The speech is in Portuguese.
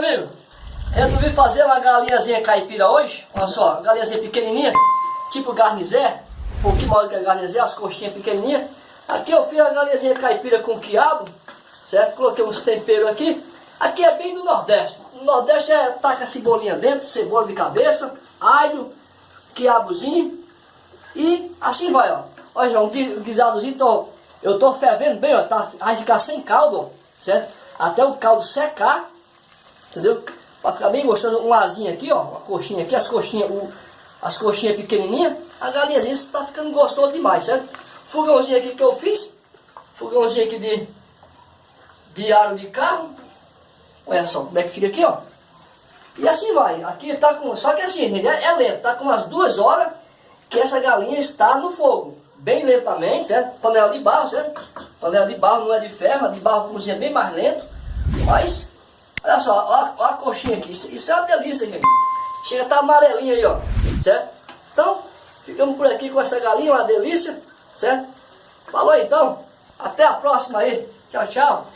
amigo? Resolvi fazer uma galinhazinha caipira hoje. Olha só, galinhazinha pequenininha, tipo garnizé. Um pouquinho maior que a garnizé, as coxinhas pequenininhas. Aqui eu fiz a galinhazinha caipira com quiabo, certo? Coloquei uns temperos aqui. Aqui é bem do Nordeste. No Nordeste é taca cebolinha dentro, cebola de cabeça, alho, quiabozinho. E assim vai, ó. Olha, um guisadozinho, tô, eu tô fervendo bem, ó. Tá, vai ficar sem caldo, ó, certo? Até o caldo secar, entendeu? Para ficar bem gostoso, um asinho aqui, ó. Uma coxinha aqui, as coxinhas, o, as coxinhas pequenininhas. A galinhazinha está ficando gostoso demais, certo? Fogãozinho aqui que eu fiz. Fogãozinho aqui de, de aro de carro. Olha só como é que fica aqui, ó. E assim vai. Aqui tá com. Só que assim, é lento. Tá com umas duas horas que essa galinha está no fogo. Bem lentamente, certo? Panela de barro, certo? Panela de barro não é de ferro, a de barro cozinha bem mais lento. Mas, olha só, olha, olha a coxinha aqui. Isso, isso, é uma delícia, gente. Chega a tá amarelinha aí, ó. Certo? Então, ficamos por aqui com essa galinha, uma delícia. Certo? Falou então. Até a próxima aí. Tchau, tchau.